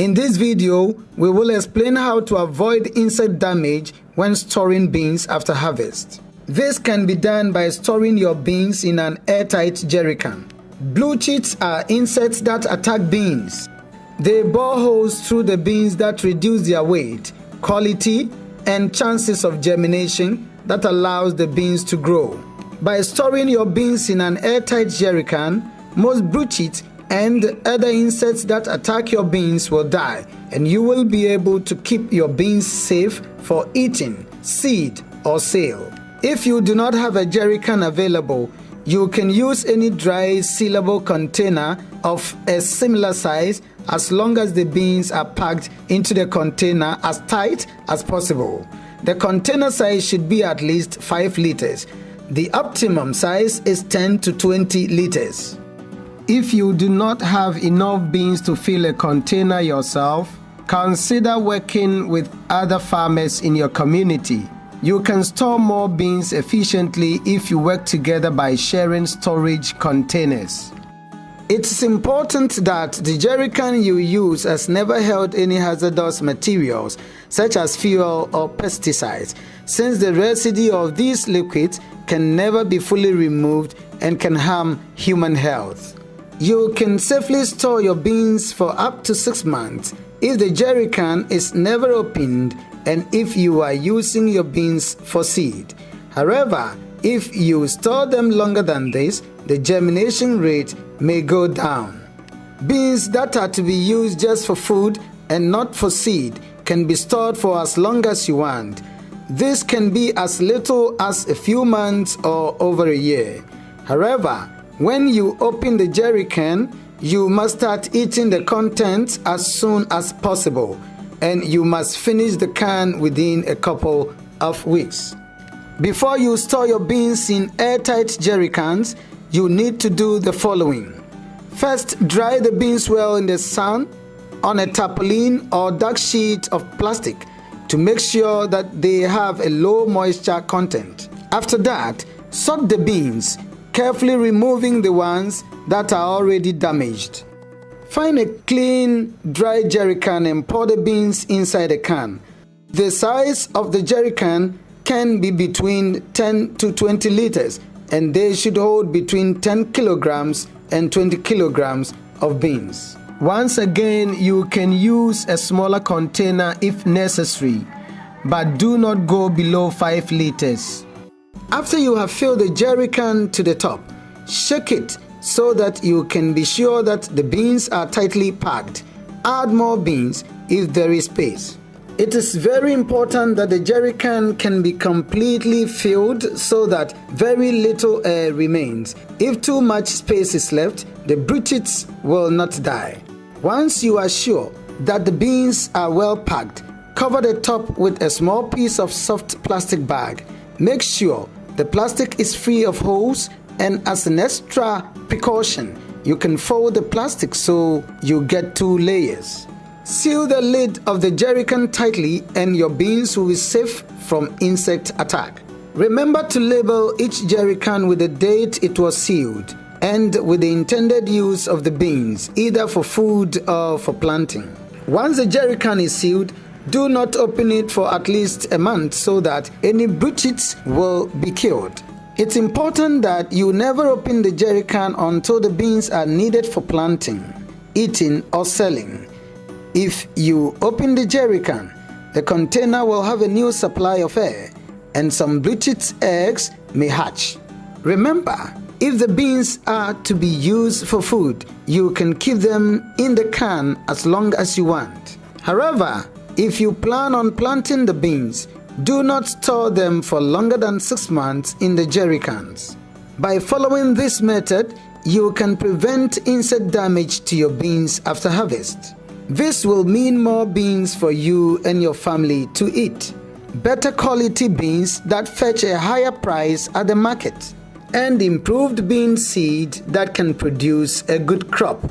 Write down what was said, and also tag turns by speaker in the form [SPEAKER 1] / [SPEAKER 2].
[SPEAKER 1] In this video, we will explain how to avoid insect damage when storing beans after harvest. This can be done by storing your beans in an airtight jerry can. Bruchids are insects that attack beans. They bore holes through the beans that reduce their weight, quality, and chances of germination that allows the beans to grow. By storing your beans in an airtight jerry can, most bruchid and other insects that attack your beans will die and you will be able to keep your beans safe for eating, seed, or sale. If you do not have a jerry can available, you can use any dry sealable container of a similar size as long as the beans are packed into the container as tight as possible. The container size should be at least 5 liters. The optimum size is 10 to 20 liters. If you do not have enough beans to fill a container yourself, consider working with other farmers in your community. You can store more beans efficiently if you work together by sharing storage containers. It's important that the jerrycan you use has never held any hazardous materials such as fuel or pesticides, since the residue of these liquids can never be fully removed and can harm human health. You can safely store your beans for up to 6 months if the jerrycan is never opened and if you are using your beans for seed. However, if you store them longer than this, the germination rate may go down. Beans that are to be used just for food and not for seed can be stored for as long as you want. This can be as little as a few months or over a year. However, when you open the jerry can, you must start eating the contents as soon as possible and you must finish the can within a couple of weeks. Before you store your beans in airtight jerry cans, you need to do the following. First, dry the beans well in the sun on a tarpaulin or dark sheet of plastic to make sure that they have a low moisture content. After that, sort the beans, carefully removing the ones that are already damaged. Find a clean, dry jerry can and pour the beans inside the can. The size of the jerry can can be between 10 to 20 liters and they should hold between 10 kilograms and 20 kilograms of beans. Once again, you can use a smaller container if necessary, but do not go below 5 liters. After you have filled the jerry can to the top, shake it so that you can be sure that the beans are tightly packed. Add more beans if there is space. It is very important that the jerry can can be completely filled so that very little air remains. If too much space is left, the bruchids will not die. Once you are sure that the beans are well packed, cover the top with a small piece of soft plastic bag. Make sure the plastic is free of holes and as an extra precaution, you can fold the plastic so you get two layers. Seal the lid of the jerrycan tightly and your beans will be safe from insect attack. Remember to label each jerrycan with the date it was sealed and with the intended use of the beans, either for food or for planting. Once the jerrycan is sealed, do not open it for at least a month so that any bruchids will be killed. It's important that you never open the jerrycan until the beans are needed for planting, eating, or selling. If you open the jerrycan, the container will have a new supply of air and some bruchid eggs may hatch. Remember, if the beans are to be used for food, you can keep them in the can as long as you want. However, if you plan on planting the beans, do not store them for longer than 6 months in the jerrycans. By following this method, you can prevent insect damage to your beans after harvest. This will mean more beans for you and your family to eat. Better quality beans that fetch a higher price at the market. And improved bean seed that can produce a good crop.